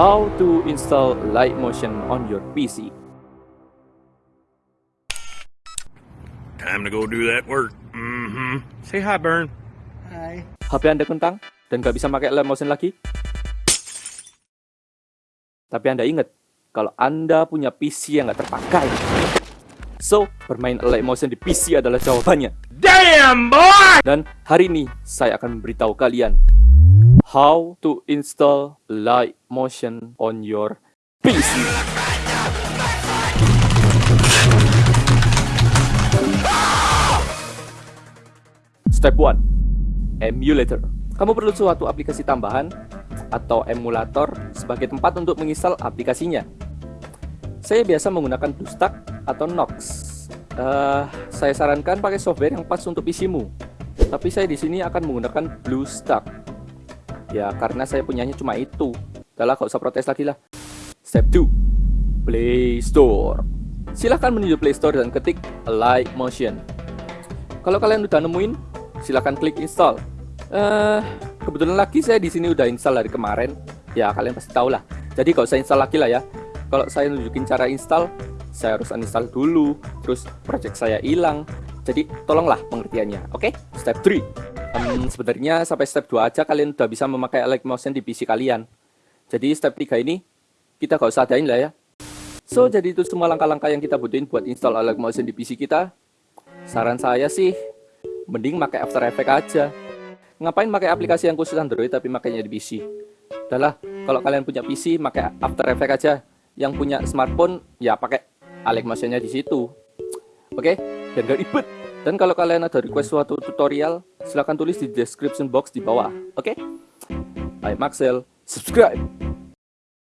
How to install Light Motion on your PC. Time to go do that work. Mm-hmm. Say hi, Burn. Hai. HP Anda kentang dan nggak bisa pakai Light Motion lagi? Tapi Anda ingat, kalau Anda punya PC yang nggak terpakai. So, bermain Light Motion di PC adalah jawabannya. Damn, boy! Dan hari ini saya akan memberitahu kalian how to install Light Motion on your PC. Step 1. Emulator. Kamu perlu suatu aplikasi tambahan atau emulator sebagai tempat untuk menginstal aplikasinya. Saya biasa menggunakan BlueStack atau Nox. Uh, saya sarankan pakai software yang pas untuk PC-mu. Tapi saya di sini akan menggunakan BlueStack. Ya, karena saya punyanya cuma itu. Udah gak usah protes lagi lah. Step 2. Play Store. Silahkan menuju Play Store dan ketik Light Motion. Kalau kalian udah nemuin, silahkan klik install. Uh, kebetulan lagi saya di sini udah install dari kemarin. Ya, kalian pasti tahu lah. Jadi gak usah install lagi lah ya. Kalau saya nunjukin cara install, saya harus uninstall dulu, terus project saya hilang. Jadi tolonglah pengertiannya. Oke, okay? step 3. Um, sebenarnya sampai step 2 aja kalian udah bisa memakai Light Motion di PC kalian. Jadi step 3 ini kita gak usah adain lah ya. So, jadi itu semua langkah-langkah yang kita butuhin buat install Light Motion di PC kita. Saran saya sih, mending pakai After Effects aja. Ngapain pakai aplikasi yang khusus Android tapi makainya di PC? Udahlah, kalau kalian punya PC, pakai After Effects aja. Yang punya smartphone, ya pakai Alex Motion-nya di situ. Oke, okay? biar gak ribet. Dan kalau kalian ada request suatu tutorial, silahkan tulis di description box di bawah. Oke? Okay? I'm Maxel, subscribe!